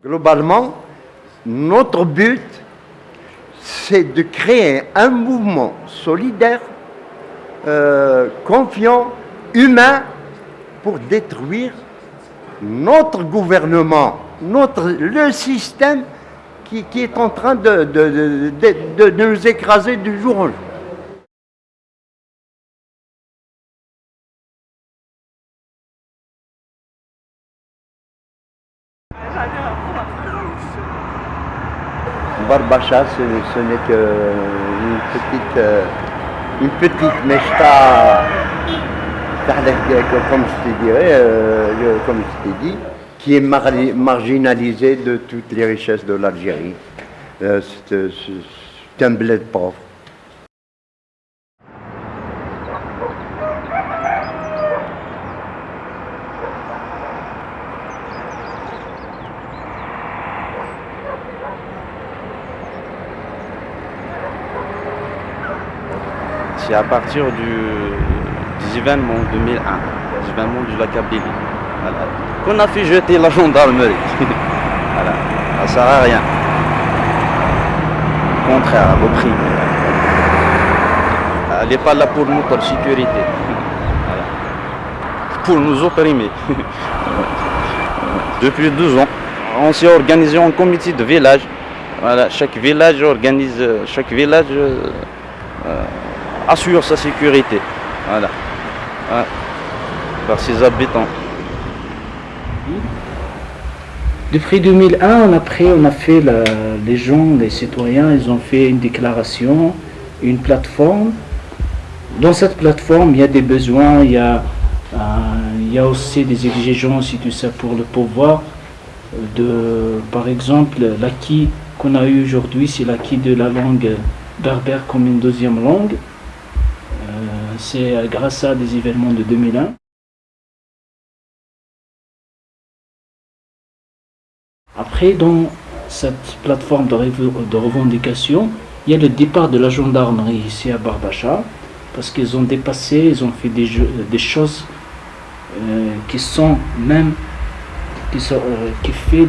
Globalement, notre but, c'est de créer un mouvement solidaire, euh, confiant, humain, pour détruire notre gouvernement, le système qui, est en train de, de nous écraser du jour au jour. Barbacha, ce, n'est qu'une petite, euh, une petite meshta, comme je te dirais, euh, comme je t'ai dit, qui est marginalisée de toutes les richesses de l'Algérie. Euh, c'est un bled pauvre. C'est à partir du, des événements 2001, des événements de qu'on a fait jeter la gendarmerie. ça ne sert à rien. Contraire, à vos prix. Elle n'est pas là pour notre sécurité. Pour nous opprimer. Depuis 12 ans, on s'est organisé en comité de village. Voilà, chaque village organise, chaque village euh, assure sa sécurité. Voilà. Par ses habitants. Depuis 2001, après, on a fait, les gens, les citoyens, ils ont fait une déclaration, une plateforme. Dans cette plateforme, il y a des besoins, il y a, euh, a aussi des exigences et tout ça pour le pouvoir. De, par exemple, l'acquis qu'on a eu aujourd'hui, c'est l'acquis de la langue berbère comme une deuxième langue c'est euh, grâce à des événements de 2001. Après, dans cette plateforme de, revendication, il y a le départ de la gendarmerie ici à Barbacha, parce qu'ils ont dépassé, ils ont fait des, des choses euh, qui sont même, qui, sont, euh, qui fait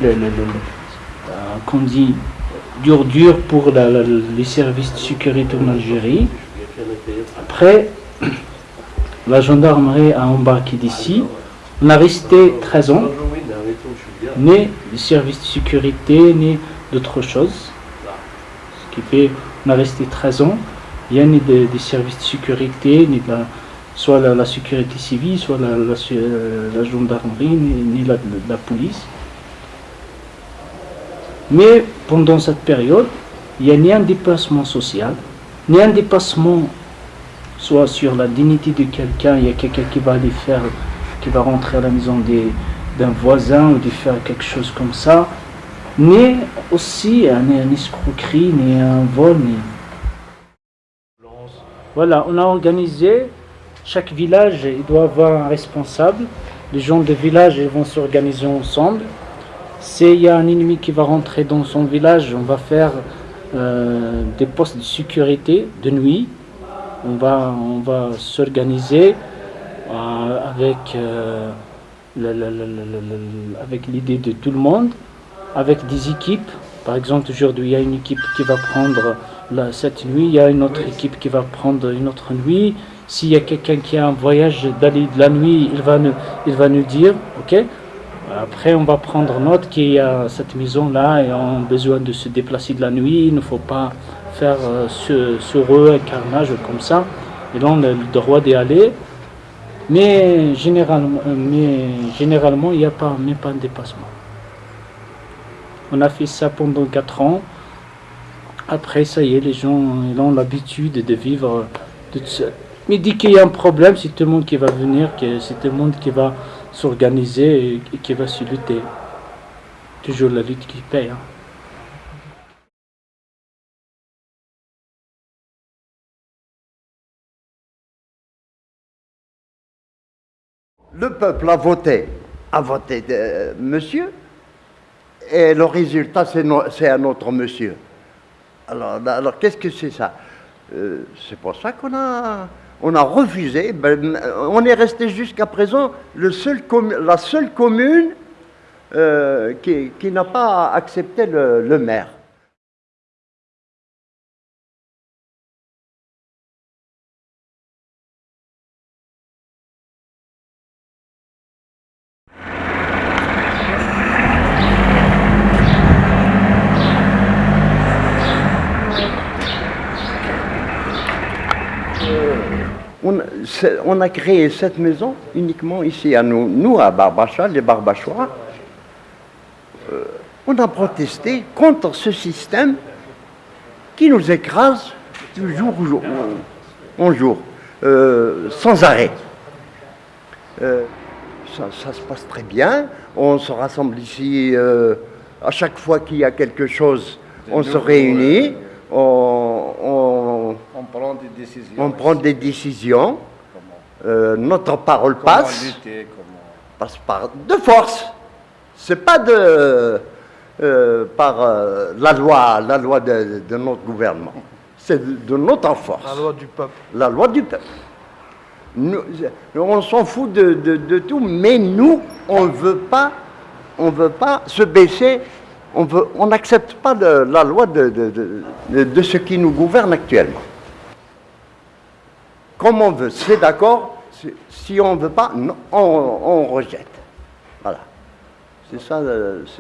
qu'on dit, dur dur pour les services de sécurité en Algérie. Après, la gendarmerie a embarqué d'ici. On a resté 13 ans, ni le service de sécurité, ni d'autres choses. Ce qui fait qu'on a resté 13 ans. Il n'y a ni des, services de sécurité, ni soit la, sécurité civile, soit la, la, gendarmerie, ni, la, la police. Mais pendant cette période, il n'y a ni un déplacement social, ni un dépassement soit sur la dignité de quelqu'un, il y a quelqu'un qui va aller faire, qui va rentrer à la maison d'un voisin ou de faire quelque chose comme ça, ni aussi un, un escroquerie, ni un vol. Voilà, on a organisé, chaque village il doit avoir un responsable, les gens de village vont s'organiser ensemble. S'il y a un ennemi qui va rentrer dans son village, on va faire euh, des postes de sécurité de nuit, on va, on va s'organiser euh, avec, euh, avec l'idée de tout le monde, avec des équipes. Par exemple, aujourd'hui, il y a une équipe qui va prendre la, cette nuit, il y a une autre équipe qui va prendre une autre nuit. S'il y a quelqu'un qui a un voyage d'aller de la nuit, il va nous, il va nous dire, ok? Après, on va prendre note qu'il y a cette maison-là et on a besoin de se déplacer de la nuit. Il ne faut pas faire euh, sur, eux un carnage comme ça. Et là, on a le droit d'y aller. Mais généralement, euh, mais généralement il n'y a pas, même pas un dépassement. On a fait ça pendant 4 ans. Après, ça y est, les gens ils ont l'habitude de vivre tout seul. Mais dès qu'il y a un problème, c'est tout le monde qui va venir, c'est tout le monde qui va s'organiser et qui va se lutter. Toujours la lutte qui paye. Hein. Le peuple a voté, a voté de, monsieur, et le résultat, c'est un autre monsieur. Alors, alors qu'est-ce que c'est ça? Euh, C'est pour ça qu'on a, refusé. Ben, on est resté jusqu'à présent la seule commune euh, qui, n'a pas accepté le maire. On, a créé cette maison uniquement ici à nous, nous à Barbacha, les Barbachois. Euh, on a protesté contre ce système qui nous écrase du jour au jour, en jour, euh, sans arrêt. Euh, ça, ça se passe très bien. On se rassemble ici à chaque fois qu'il y a quelque chose. On se réunit, on- on, On prend des décisions. on prend des décisions, euh, notre parole Comment passe, lutter, comment... passe par de force. C'est pas de euh, par euh, la loi, la loi de, de notre gouvernement. C'est de, de notre force. La loi du peuple. La loi du peuple. Nous- on s'en fout de, de- de tout, mais nous, on ne veut pas, on veut pas se baisser. On veut- on n'accepte pas de- la loi de, de- de- de- de ce qui nous gouverne actuellement. Comme on veut, c'est d'accord. Si- on ne veut pas, on, rejette. Voilà. C'est ça,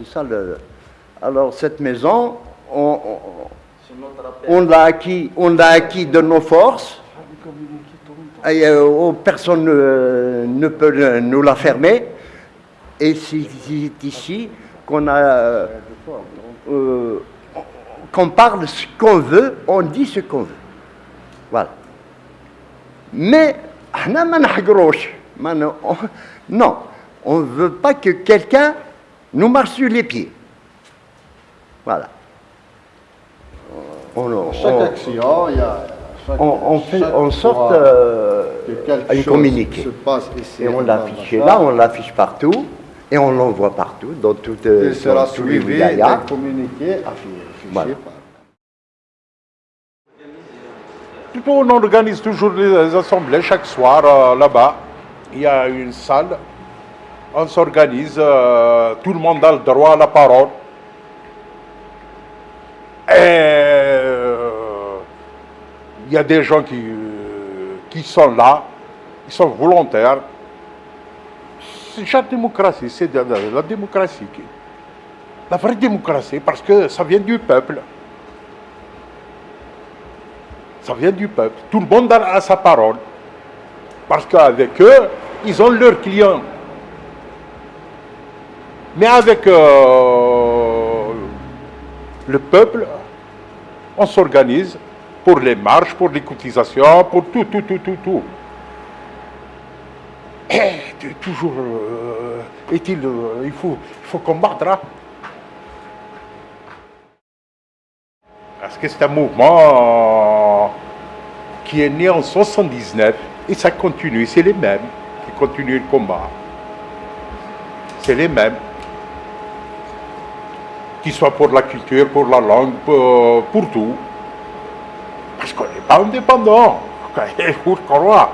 ça le. Alors cette maison, on- l'a acquis, acquis de nos forces. Et, euh, oh, personne ne, peut nous la fermer. Et c'est c'est ici qu'on a, euh, euh, qu'on parle ce qu'on veut, on dit ce qu'on veut. Voilà. Mais, non, on ne veut pas que quelqu'un nous marche sur les pieds. Voilà. On, on, chaque action, il y a... On, fait en sorte euh, que une communiqué. Se passe ici, et on l'affiche là, on l'affiche partout, et on l'envoie partout, dans toutes, euh, sera les suivi, communiqué, affiché voilà. On organise toujours les assemblées chaque soir euh, là-bas. Il y a une salle. On s'organise. euh, tout le monde a le droit à la parole. Et euh, il y a des gens qui, qui sont là. Ils sont volontaires. C'est la démocratie. C'est la, la démocratie. La vraie démocratie, parce que ça vient du peuple. Ça vient du peuple. Tout le monde a, sa parole. Parce qu'avec eux, ils ont leurs clients. Mais avec euh, le peuple, on s'organise pour les marches, pour les cotisations, pour tout, tout, tout, tout, tout. Et toujours, euh, est-il, euh, il faut, il faut combattre. hein. Parce que c'est un mouvement qui est né en 79 et ça continue. C'est les mêmes qui continuent le combat. C'est les mêmes. Qu'ils soient pour la culture, pour la langue, pour, pour tout. Parce qu'on n'est pas indépendant. Croire.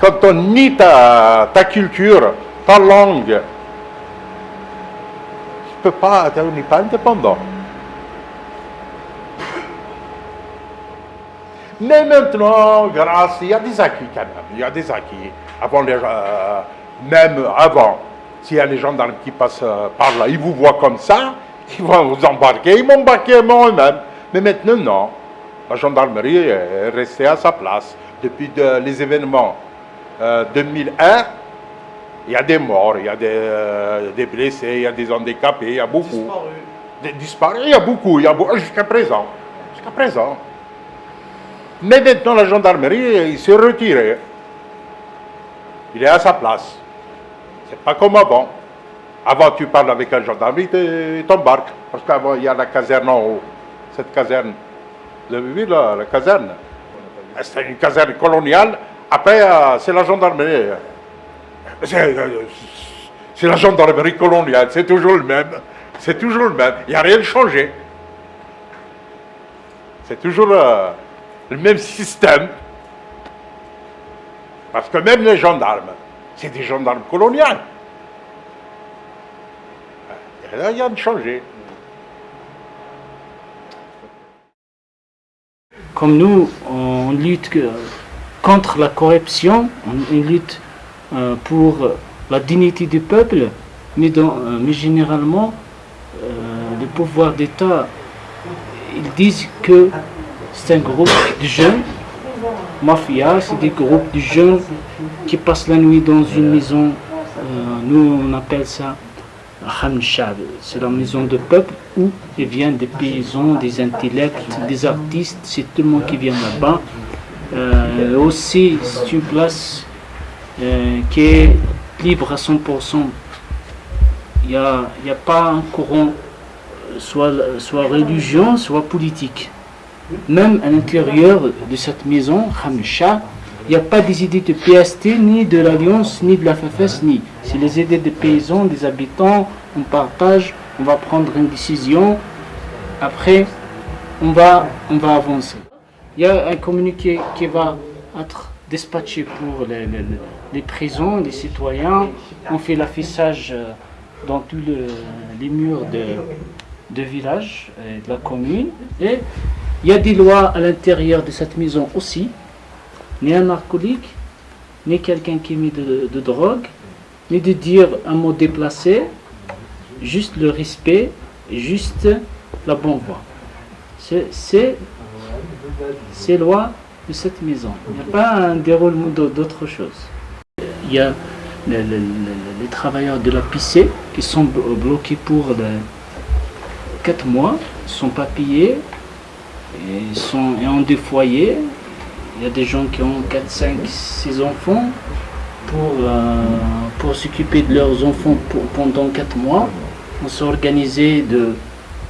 Quand on nie ta, culture, ta langue, on n'est pas indépendant. Mais maintenant, grâce, il y a des acquis quand même, il y a des acquis. Avant les, euh, même avant, s'il y a les gendarmes qui passent euh, par là, ils vous voient comme ça, ils vont vous embarquer, ils m'embarquer moi-même. Mais maintenant, non. La gendarmerie est restée à sa place. Depuis de- les événements euh, 2001, il y a des morts, il y a des, euh, des blessés, il y a des handicapés, il y a beaucoup. Des disparus, il y a beaucoup, il y a beaucoup, jusqu'à présent. Jusqu'à présent. Mais maintenant, la gendarmerie, il s'est retiré. Il est à sa place. C'est pas comme avant. Avant, tu parles avec un gendarme, il te- il t'embarque. Parce qu'avant, il y a la caserne en haut. Cette caserne. Vous avez vu là, la caserne? C'est une caserne coloniale. Après, euh, c'est la gendarmerie. C'est euh, c'est la gendarmerie coloniale. C'est toujours le même. C'est toujours le même. Il n'y a rien de changé. C'est toujours euh, le même système. Parce que même les gendarmes, c'est des gendarmes coloniales. rien de changé. Comme nous, on lutte contre la corruption, on lutte euh, pour la dignité du peuple, mais, euh, mais généralement, euh, les pouvoirs d'État, ils disent que c'est un groupe de jeunes, mafia, c'est des groupes de jeunes qui passent la nuit dans une maison, euh, nous on appelle ça Khan Shab, c'est la maison de peuple où il vient des paysans, des intellects, des artistes, c'est tout le monde qui vient là-bas. Euh, aussi, c'est une place euh, qui est libre à 100%. Il n'y a, a pas un courant, soit, soit religion, soit politique. Même à l'intérieur de cette maison, Khamsha, il n'y a pas des idées de PST, ni de l'Alliance, ni de la FFS, ni. C'est les idées des paysans, des habitants, on partage, on va prendre une décision, après on va, on va avancer. Il y a un communiqué qui va être dispatché pour les, prisons, les citoyens. On fait l'affichage euh, dans tous le- les murs de, de village, et de la commune. Et il y a des lois à l'intérieur de cette maison aussi. Ni un narcotique, ni quelqu'un qui met de, de drogue, ni de dire un mot déplacé, juste le respect, juste la bonne voie. C'est- ces lois de cette maison. Il n'y a pas un déroulement d'au- d'autre chose. Il y a le- le- le- les travailleurs de la PC qui sont blo- bloqués pour 4 mois, ne sont pas payés, et sont, et ont des foyers. Il y a des gens qui ont 4, 5, 6 enfants pour, euh, pour s'occuper de leurs enfants pendant 4 mois. On s'est organisé de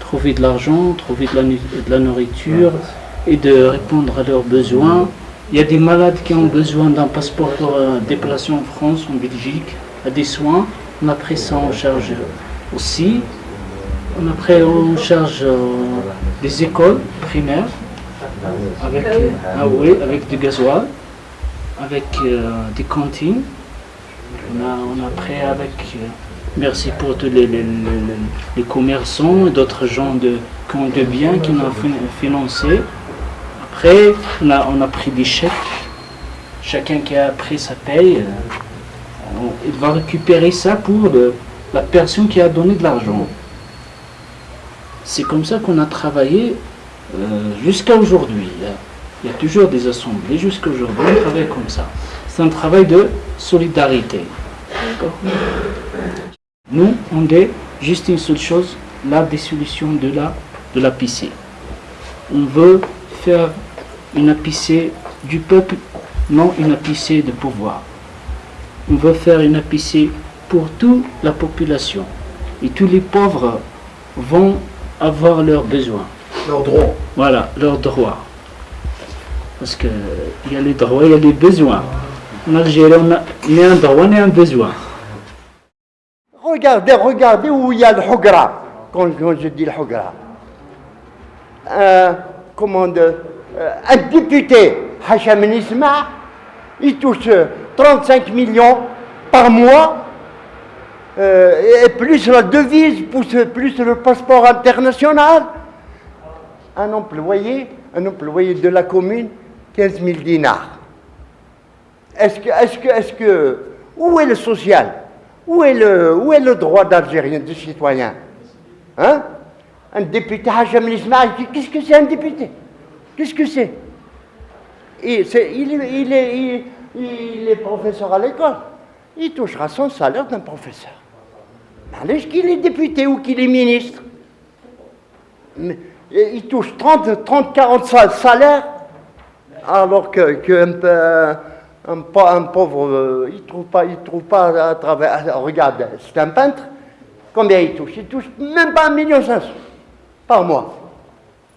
trouver de l'argent, trouver de la, de la nourriture et de répondre à leurs besoins. Il y a des malades qui ont besoin d'un passeport pour euh, déplacer en France, en Belgique, à des soins. On a pris ça en charge aussi. On a pris en charge euh, des écoles primaires avec, euh, ah oui, avec du gasoil, avec euh, des cantines. On a, on a pris avec, euh, merci pour tous les, les- les- les commerçants et d'autres gens de, qui ont de biens qui nous ont fin- financé. Après, on a, on a pris des chèques. Chacun qui a pris sa paye, euh, on- il va récupérer ça pour le- la personne qui a donné de l'argent. C'est comme ça qu'on a travaillé euh, jusqu'à aujourd'hui. Il y a- toujours des assemblées jusqu'à aujourd'hui, on travaille comme ça. C'est un travail de solidarité. Nous, on dit juste une seule chose, la dissolution de la, de la PC. On veut faire une APC du peuple, non une APC de pouvoir. On veut faire une APC pour toute la population. Et tous les pauvres vont avoir leurs besoins. Leurs droits. Voilà, leurs droits. Parce qu'il y a les droits, il y a les besoins. En Algérie, on a ni un droit ni un besoin. Regardez, regardez où il y a le Hogra. Quand, quand je dis le Hogra. Un, comment de- euh, un député, Hacham Nisma, il touche euh, 35 millions par mois, euh, et plus la devise, plus, plus le passeport international. Un employé, un employé de la commune, 15 000 dinars. Est-ce que, est-ce que, est-ce que, où est le social? Où est le, droit d'Algérien, de citoyen? Hein? Un député, Hacham Ismail, qu'est-ce que c'est un député? Qu'est-ce que c'est? Il est professeur à l'école. Il touchera son salaire d'un professeur. Allez, qu'il est député ou qu'il est ministre. Il touche 30, 30 40 sal- salaires, alors que, que pauvre, euh, il ne trouve pas, il trouve pas à travers. Regarde, c'est un peintre, combien il touche? Il touche même pas un million cinq cents par mois.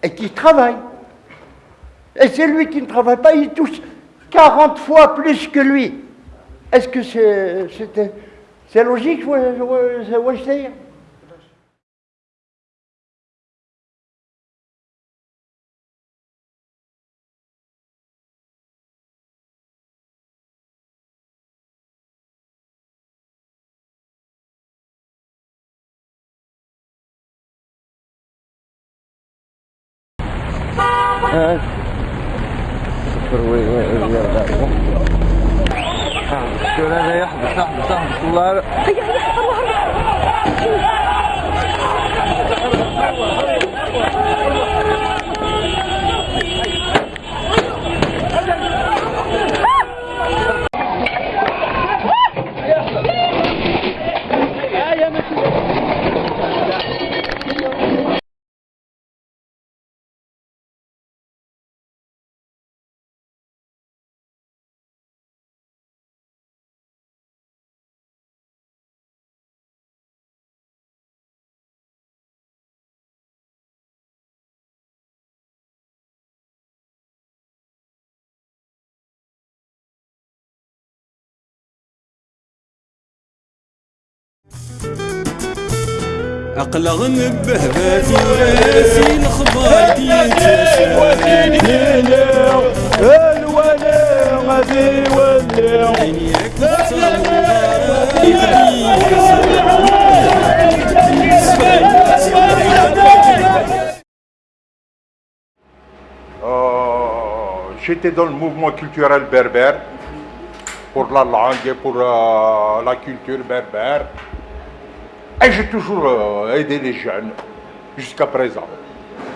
Et qui travaille. Et c'est lui qui ne travaille pas, il touche 40 fois plus que lui. Est-ce que c'est- c'est logique, je veux, je dire. شو لا يحبس احبس احبس الله هيا هيا هيا الله الخبار الولا غادي يولي عينيك Euh, J'étais dans le mouvement culturel berbère pour la langue et pour euh, la culture berbère. Et j'ai toujours euh, aidé les jeunes jusqu'à présent.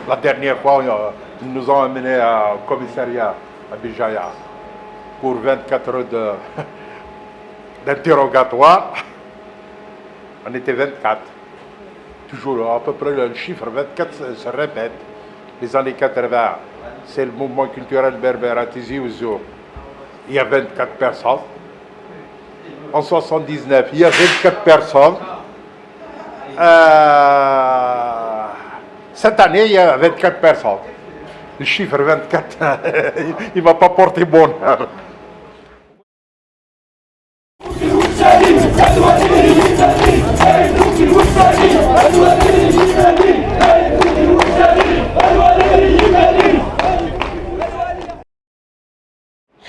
La dernière fois, euh, ils nous ont amenés au commissariat à Bijaya pour 24 heures d'interrogatoire. On était 24. Toujours à peu près le chiffre 24 se, répète. Les années 80, c'est le mouvement culturel berbère à Tizi Ouzou. Il y a 24 personnes. En 79, il y a 24 personnes. Euh, cette année, il y a 24 personnes. Le chiffre 24, il ne va pas porter bonheur.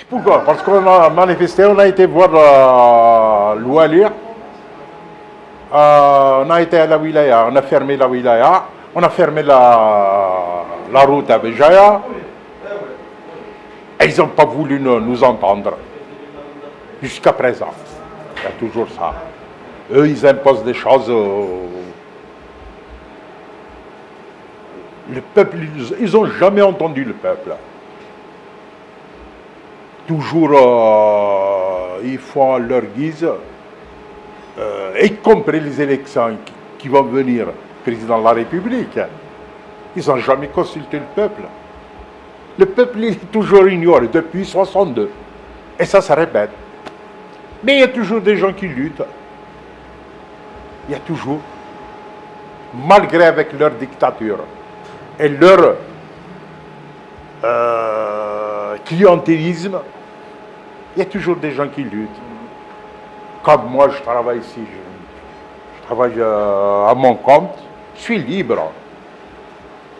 Pourquoi? Parce qu'on a manifesté, on a été voir euh. Euh, on a été à la wilaya, on a fermé la wilaya, on a fermé la, la route à Béjaïa. Et ils n'ont pas voulu nous, entendre. Jusqu'à présent. Il y a toujours ça. Eux, ils imposent des choses. Le peuple, ils n'ont jamais entendu le peuple. Toujours, euh, ils font leur guise, euh, y compris les élections qui, vont venir, président de la République. Ils n'ont jamais consulté le peuple. Le peuple est toujours ignoré depuis 62. Et ça se répète. Mais il y a toujours des gens qui luttent. Il y a toujours. Malgré avec leur dictature et leur euh, clientélisme, il y a toujours des gens qui luttent. Comme moi, je travaille ici, je, travaille euh, à mon compte, je suis libre.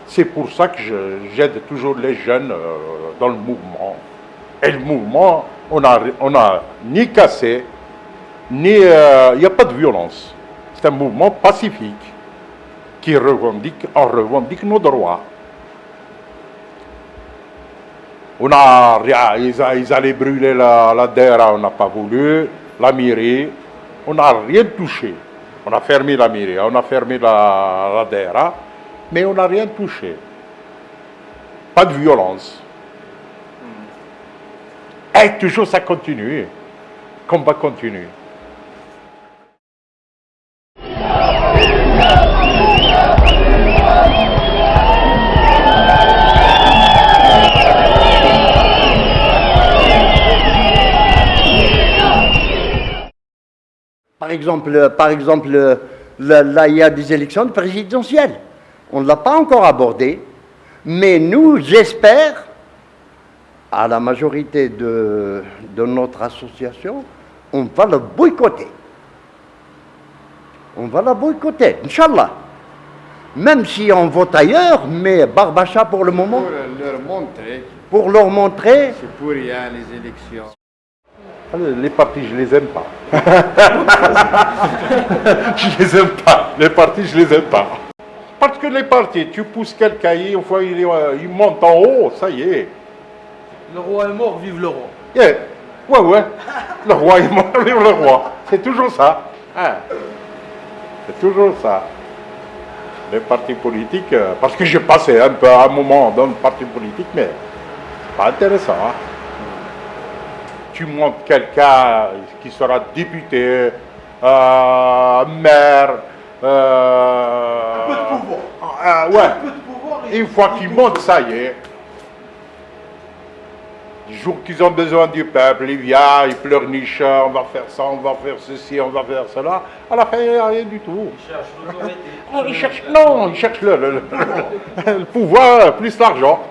C'est pour ça que j'aide toujours les jeunes euh, dans le mouvement. Et le mouvement, on n'a on a ni cassé, ni... euh, Il n'y a pas de violence. C'est un mouvement pacifique qui revendique, on revendique nos droits. On a, rien- ils, ils allaient brûler la, la DERA, on n'a pas voulu, la mairie, on n'a rien touché. On a fermé la mairie, on a fermé la, la DERA, mais on n'a rien touché. Pas de violence. Et toujours ça continue. Combat continue. Exemple, par exemple là, là, il y a des élections présidentielles. On ne l'a pas encore abordé, mais nous, j'espère, à la majorité de, de notre association, on va le boycotter. On va la boycotter, Inch'Allah. Même si on vote ailleurs, mais Barbacha pour le moment, Pour leur montrer, pour leur montrer, c'est pour rien les élections. Les partis, je les aime pas. je les aime pas. Les partis, je les aime pas. Parce que les partis, tu pousses quelqu'un, une fois il, est, euh, il monte en haut, ça y est. Le roi est mort, vive le roi. Yeah. Ouais, ouais. Le roi est mort, vive le roi. C'est toujours ça. Hein. C'est toujours ça. Les partis politiques, euh, parce que j'ai passé un peu un moment dans le parti politique, mais c'est pas intéressant. hein. Tu montes quelqu'un qui sera député, euh, maire, euh, Un peu de pouvoir. ah, ouais. Un peu de pouvoir. et- Une fois qu'ils montent, ça y est. Les jours qu'ils ont besoin du peuple, ils viennent, ils pleurnichent, on va faire ça, on va faire ceci, on va faire cela. À la fin, il n'y a rien du tout. Ils cherchent, non, ils cherchent le, le- le- le pouvoir plus l'argent.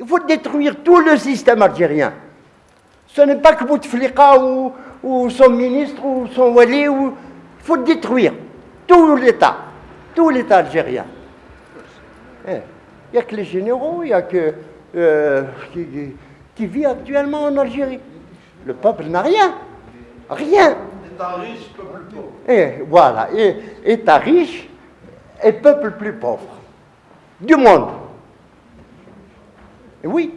Il faut détruire tout le système algérien. Ce n'est pas que Bouteflika ou, ou son ministre ou son wali. Ou... Il faut détruire tout l'État, tout l'État algérien. Eh, Il n'y a que les généraux, il n'y a que euh, qui, vit actuellement en Algérie. Le peuple n'a rien, rien. État riche, peuple pauvre. Et voilà, et État riche et peuple plus pauvre du monde. Et oui.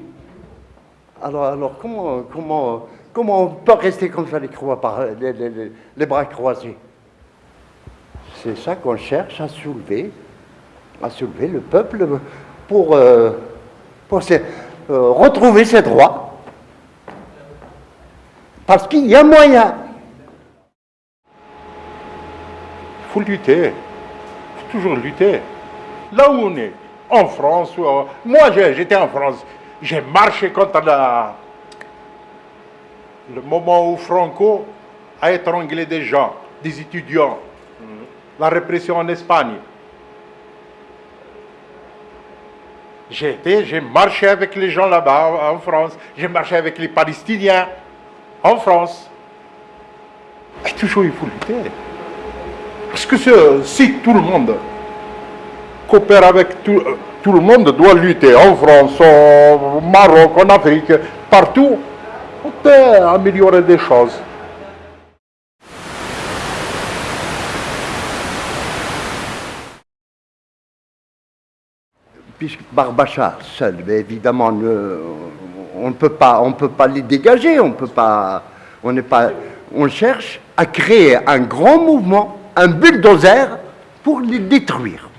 Alors, comment, comment, comment on peut rester comme ça les, bras croisés? C'est ça qu'on cherche à soulever, à soulever le peuple pour, euh, pour euh, retrouver ses droits. Parce qu'il y a moyen. Il faut lutter. Il faut toujours lutter. Là où on est, en France, moi j'étais en France, j'ai marché contre le moment où Franco a étranglé des gens, des étudiants, la répression en Espagne. J'ai été, j'ai marché avec les gens là-bas en France, j'ai marché avec les Palestiniens en France. Et toujours il faut lutter. Parce que si tout le monde coopère avec tout, euh, tout le monde, doit lutter en France, au Maroc, en Afrique, partout, on peut améliorer des choses. puisque Barbacha seul, évidemment, on ne peut pas, on peut pas les dégager, on peut pas, on on cherche à créer un grand mouvement, un bulldozer pour les détruire.